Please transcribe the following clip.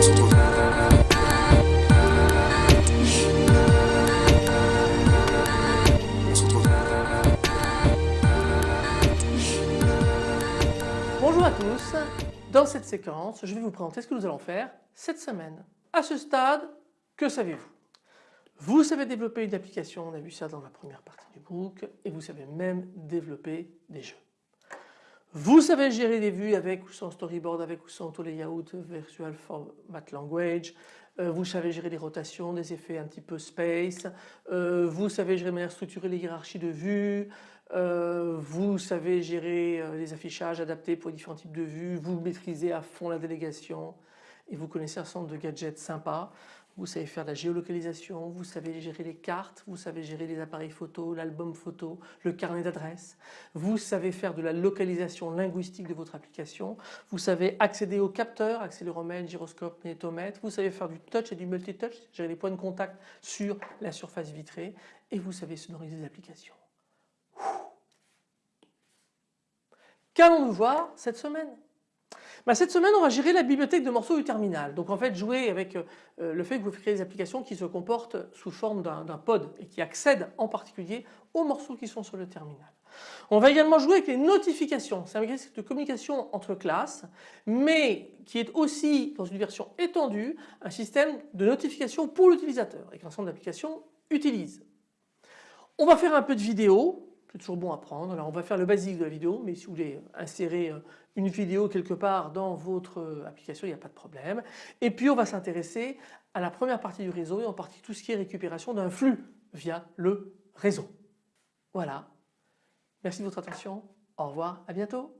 Bonjour à tous, dans cette séquence je vais vous présenter ce que nous allons faire cette semaine. À ce stade, que savez-vous? Vous savez développer une application, on a vu ça dans la première partie du book, et vous savez même développer des jeux. Vous savez gérer des vues avec ou sans storyboard, avec ou sans auto layout, virtual format language. Euh, vous savez gérer des rotations, des effets un petit peu space. Euh, vous savez gérer de manière structurée les hiérarchies de vues. Euh, vous savez gérer les affichages adaptés pour différents types de vues. Vous maîtrisez à fond la délégation et vous connaissez un certain nombre de gadgets sympas. Vous savez faire de la géolocalisation, vous savez gérer les cartes, vous savez gérer les appareils photo, l'album photo, le carnet d'adresses. Vous savez faire de la localisation linguistique de votre application. Vous savez accéder aux capteurs, accéléromètre, gyroscope, magnétomètre. Vous savez faire du touch et du multitouch, gérer les points de contact sur la surface vitrée. Et vous savez sonoriser les applications. Qu'allons-nous voir cette semaine? Bah, cette semaine on va gérer la bibliothèque de morceaux du terminal. Donc en fait jouer avec euh, le fait que vous créez des applications qui se comportent sous forme d'un pod et qui accèdent en particulier aux morceaux qui sont sur le terminal. On va également jouer avec les notifications. C'est un mécanisme de communication entre classes mais qui est aussi dans une version étendue un système de notification pour l'utilisateur et qu'un ensemble d'applications utilise. On va faire un peu de vidéo c'est toujours bon à prendre. Alors on va faire le basique de la vidéo, mais si vous voulez insérer euh, une vidéo quelque part dans votre euh, application, il n'y a pas de problème. Et puis on va s'intéresser à la première partie du réseau et en partie tout ce qui est récupération d'un flux via le réseau. Voilà. Merci de votre attention. Au revoir, à bientôt.